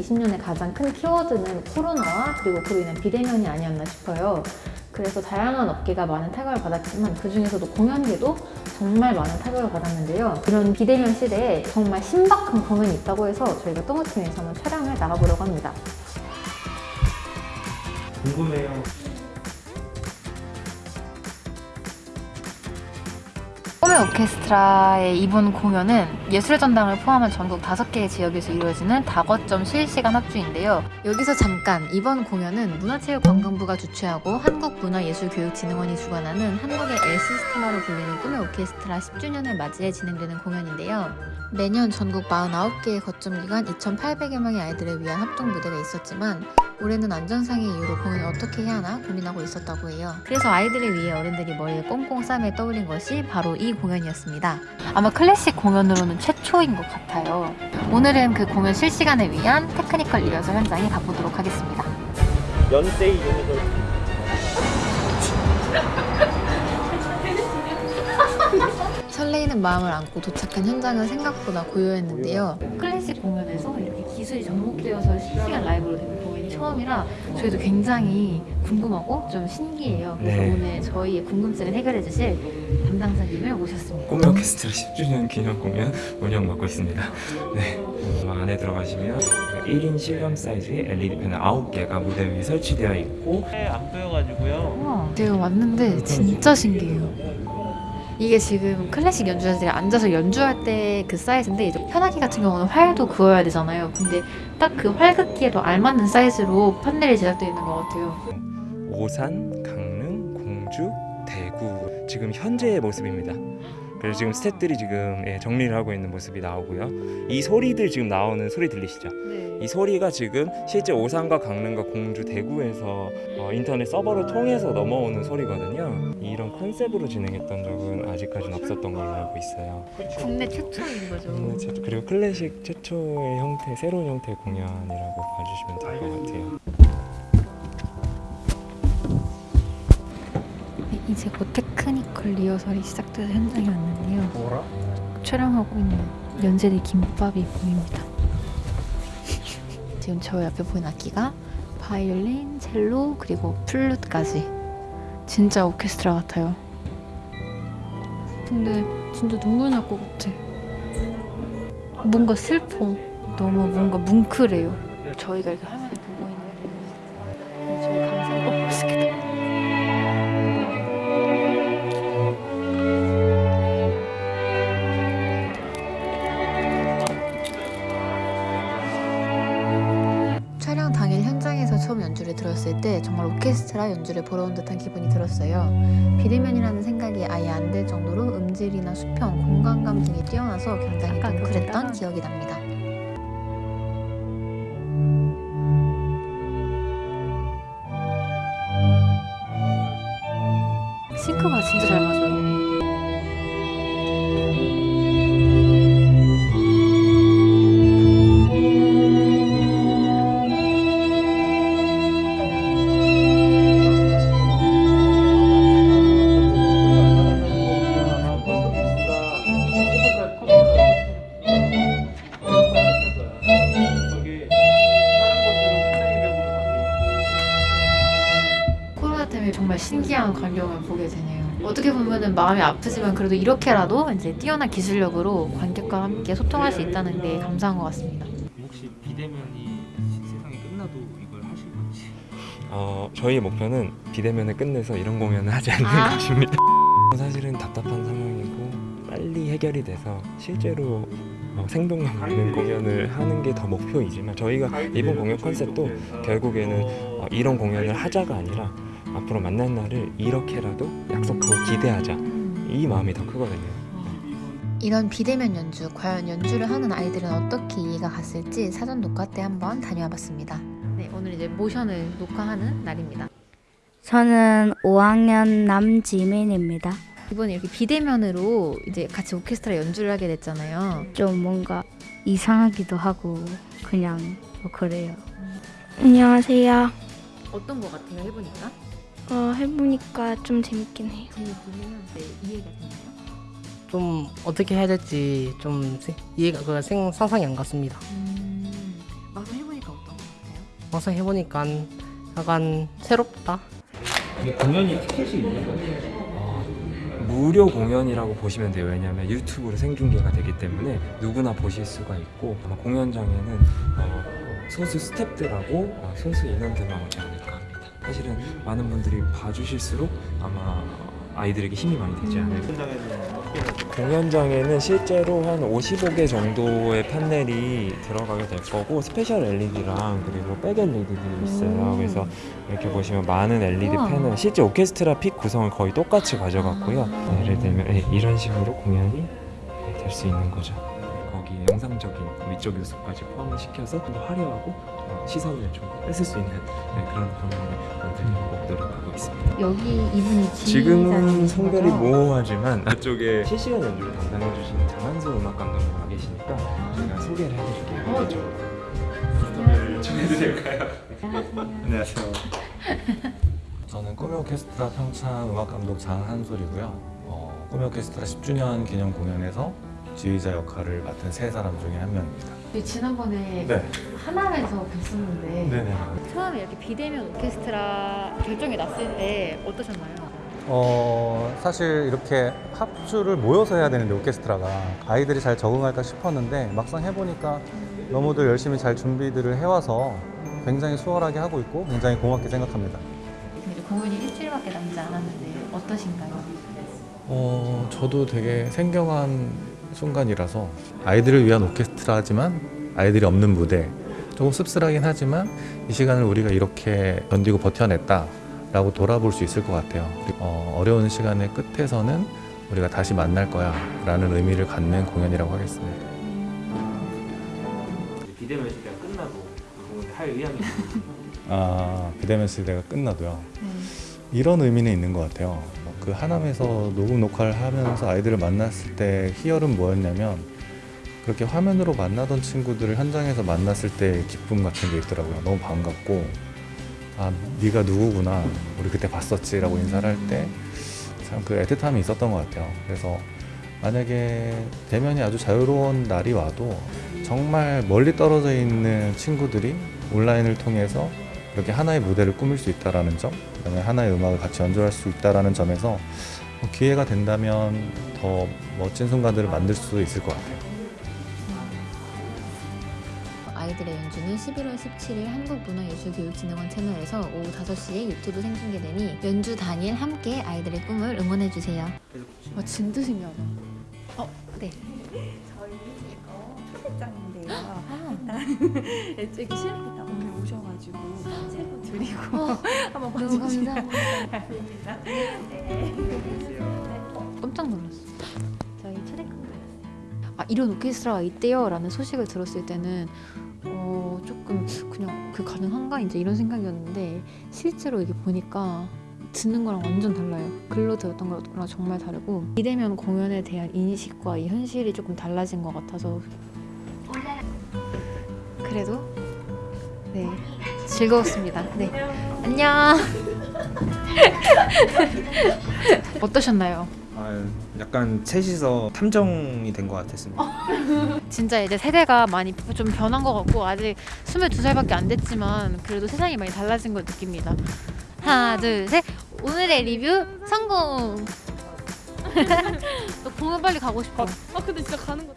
2020년의 가장 큰 키워드는 코로나와 그리고 그로 인한 비대면이 아니었나 싶어요. 그래서 다양한 업계가 많은 타격을 받았지만 그 중에서도 공연계도 정말 많은 타격을 받았는데요. 이런 비대면 시대에 정말 신박한 공연이 있다고 해서 저희가 똥우팀에서 한번 촬영을 나가보려고 합니다. 궁금해요. 오케스트라의 이번 공연은 예술의 전당을 포함한 전국 5개의 지역에서 이루어지는 다거점 실시간 합주인데요. 여기서 잠깐 이번 공연은 문화체육관광부가 주최하고 한국문화예술교육진흥원이 주관하는 한국의 에시스테마로 불리는 꿈의 오케스트라 10주년을 맞이해 진행되는 공연인데요. 매년 전국 49개의 거점 기관 2,800여 명의 아이들을 위한 합동 무대가 있었지만 올해는 안전상의 이유로 공연을 어떻게 해야 하나 고민하고 있었다고 해요. 그래서 아이들을 위해 어른들이 머리를 꽁꽁 싸매 떠올린 것이 바로 이 공연이었습니다. 아마 클래식 공연으로는 최초인 것 같아요. 오늘은 그 공연 실시간을 위한 technical 리허설 현장에 가보도록 하겠습니다. 연세 Univ 설레이는 마음을 안고 도착한 현장은 생각보다 고요했는데요. 클래식 공연에서 이렇게 기술이 접목되어서 실시간 라이브로 되는 공연이 처음이라 저희도 굉장히 궁금하고 좀 신기해요. 그래서 네. 오늘 저희의 궁금증을 해결해 주실 담당자님을 모셨습니다. 꿈의 오케스트라 10주년 기념 공연 운영 맡고 있습니다. 네, 어, 안에 들어가시면 1인 실험 사이즈의 LED 패널 9개가 무대 위에 설치되어 있고 안 보여가지고요. 우와, 제가 왔는데 진짜 신기해요. 이게 지금 클래식 연주자들이 앉아서 연주할 때 그 사이즈인데 이제 편하기 같은 경우는 활도 그어야 되잖아요. 근데 딱 그 활긋기에도 알맞는 사이즈로 판넬이 제작되어 있는 것 같아요. 오산, 강릉, 공주, 대구 지금 현재의 모습입니다. 그래서 지금 스태프들이 지금 예, 정리를 하고 있는 모습이 나오고요. 이 소리들 지금 나오는 소리 들리시죠? 네. 이 소리가 지금 실제 오산과 강릉과 공주, 대구에서 어, 인터넷 서버를 통해서 넘어오는 소리거든요. 이런 컨셉으로 진행했던 적은 아직까지는 없었던 걸로 알고 있어요. 국내 최초인 거죠. 국내 최초, 그리고 클래식 최초의 형태, 새로운 형태의 공연이라고 봐주시면 될 것 같아요. 네, 이제 곧 technical 리허설이 시작돼서 현장에 왔는데요. 뭐라? 촬영하고 있는 연세대 김밥이 보입니다. 지금 저 옆에 보이는 악기가 바이올린, 첼로, 그리고 플룻까지 진짜 오케스트라 같아요. 근데 진짜 눈물 날 것 같아. 뭔가 슬퍼. 너무 뭔가 뭉클해요. 저희가 이렇게 들었을 때 정말 오케스트라 연주를 보러 온 듯한 기분이 들었어요. 비대면이라는 생각이 아예 안 들 정도로 음질이나 수평, 공간감 등이 뛰어나서 굉장히 뭉클했던 기억이 납니다. 싱크가 진짜 잘 맞아 정말 신기한 광경을 보게 되네요. 어떻게 보면은 마음이 아프지만 그래도 이렇게라도 이제 뛰어난 기술력으로 관객과 함께 소통할 수 있다는 게 감사한 것 같습니다. 혹시 비대면이 세상이 끝나도 이걸 하실 건지? 어, 저희의 목표는 비대면을 끝내서 이런 공연을 하지 않는 아. 것입니다. 사실은 답답한 상황이고 빨리 해결이 돼서 실제로 어, 생동감 있는 공연을 하는 게 더 목표이지만 저희가 이번 공연 컨셉도 결국에는 어, 이런 공연을 하자가 아니라 앞으로 만날 날을 이렇게라도 약속하고 기대하자 이 마음이 더 크거든요. 이런 비대면 연주, 과연 연주를 하는 아이들은 어떻게 이해가 갔을지 사전 녹화 때 한번 다녀와 봤습니다. 네, 오늘 이제 모션을 녹화하는 날입니다. 저는 5학년 남지민입니다. 이번에 이렇게 비대면으로 이제 같이 오케스트라 연주를 하게 됐잖아요. 좀 뭔가 이상하기도 하고 그냥 뭐 그래요. 안녕하세요. 어떤 것 같아요, 해보니까? 어, 해보니까 좀 재밌긴 해요. 재밌기는 네, 이해가 되나요? 좀 어떻게 해야 될지 좀 세- 이해가 그 생, 상상이 안 갔습니다. 음, 막상 해보니까 막상 해보니까 약간 새롭다. 이게 공연이 티켓이 있는 거예요? 어, 무료 공연이라고 보시면 돼요. 왜냐하면 유튜브로 생중계가 되기 때문에 누구나 보실 수가 있고 아마 공연장에는 어, 소수 스탭들하고 어, 소수 인원들만 오지 않을까. 사실은 많은 분들이 봐주실수록 아마 아이들에게 힘이 많이 되지 않을까. 공연장에는 실제로 한 55개 정도의 판넬이 들어가게 될 거고 special LED랑 그리고 back LED들이 있어요. 그래서 이렇게 보시면 많은 LED. 패널 실제 오케스트라 픽 구성을 거의 똑같이 가져갔고요. 네, 예를 들면 네, 이런 식으로 공연이 될 수 있는 거죠. 영상적인 미적 요소까지 포함을 시켜서 좀 더 화려하고 어, 시선을 좀 뺏을 수 있는 네, 그런 공연을 만들려고 노력하고 있습니다. 여기 이분이 지금은 성별이 뭐 모호하지만 앞쪽에 실시간 연주를 담당해 주시는 장한소 음악 감독님 와 계시니까 제가 소개를 해드릴게요. 어. 이쪽으로 전해드릴까요? 안녕하세요. 저는 꿈의 오케스트라 평창 음악 감독 장한솔이고요. 어, 꿈의 오케스트라 10주년 기념 공연에서 지휘자 역할을 맡은 세 사람 중에 한 명입니다. 지난번에 네. 하남에서 뵀었는데 네네. 처음에 이렇게 비대면 오케스트라 결정이 났을 때 어떠셨나요? 어, 사실 이렇게 합주를 모여서 해야 되는데 오케스트라가 아이들이 잘 적응할까 싶었는데 막상 해보니까 너무들 열심히 잘 준비들을 해와서 굉장히 수월하게 하고 있고 굉장히 고맙게 생각합니다. 이제 공연이 일주일밖에 남지 않았는데 어떠신가요? 어, 저도 되게 생경한 순간이라서 아이들을 위한 오케스트라지만 아이들이 없는 무대 조금 씁쓸하긴 하지만 이 시간을 우리가 이렇게 견디고 버텨냈다 라고 돌아볼 수 있을 것 같아요. 어, 어려운 시간의 끝에서는 우리가 다시 만날 거야 라는 의미를 갖는 공연이라고 하겠습니다. 비대면 시대가 끝나도 할 의향이 있는 아, 비대면 시대가 끝나도요. 이런 의미는 있는 것 같아요. 그 하남에서 녹음 녹화를 하면서 아이들을 만났을 때 희열은 뭐였냐면 그렇게 화면으로 만나던 친구들을 현장에서 만났을 때 기쁨 같은 게 있더라고요. 너무 반갑고 아 네가 누구구나 우리 그때 봤었지 라고 인사를 할 때 참 그 애틋함이 있었던 것 같아요. 그래서 만약에 대면이 아주 자유로운 날이 와도 정말 멀리 떨어져 있는 친구들이 온라인을 통해서 이렇게 하나의 무대를 꾸밀 수 있다라는 점, 그다음에 하나의 음악을 같이 연주할 수 있다라는 점에서 뭐 기회가 된다면 더 멋진 순간들을 만들 수 있을 것 같아요. 아이들의 연주는 11월 17일 한국문화예술교육진흥원 채널에서 오후 5시에 유튜브 생중계되니 연주 당일 함께 아이들의 꿈을 응원해주세요. 아 진짜 신기하다. 어, 네. 저희 이거 초대장인데요. 아, 일찍이 실례다 오셔가지고 새로 드리고 어, 한번 봐주시면 감사합니다. 됩니다. 네. 깜짝 놀랐어. 저희 받았어요. 아 이런 오케스트라가 있대요라는 소식을 들었을 때는 어 조금 그냥 그 가능한가 이제 이런 생각이었는데 실제로 이게 보니까 듣는 거랑 완전 달라요. 글로 들었던 거랑 정말 다르고 비대면 공연에 대한 인식과 이 현실이 조금 달라진 것 같아서 그래도 네 즐거웠습니다. 네 안녕. 어떠셨나요? 아, 약간 셋이서 탐정이 된 것 같았습니다. 진짜 이제 세대가 많이 좀 변한 것 같고 아직 22살밖에 안 됐지만 그래도 세상이 많이 달라진 걸 느낍니다. 하나 둘 셋 오늘의 리뷰 성공. 너 공연 빨리 가고 싶어. 아 근데 진짜 가는 거.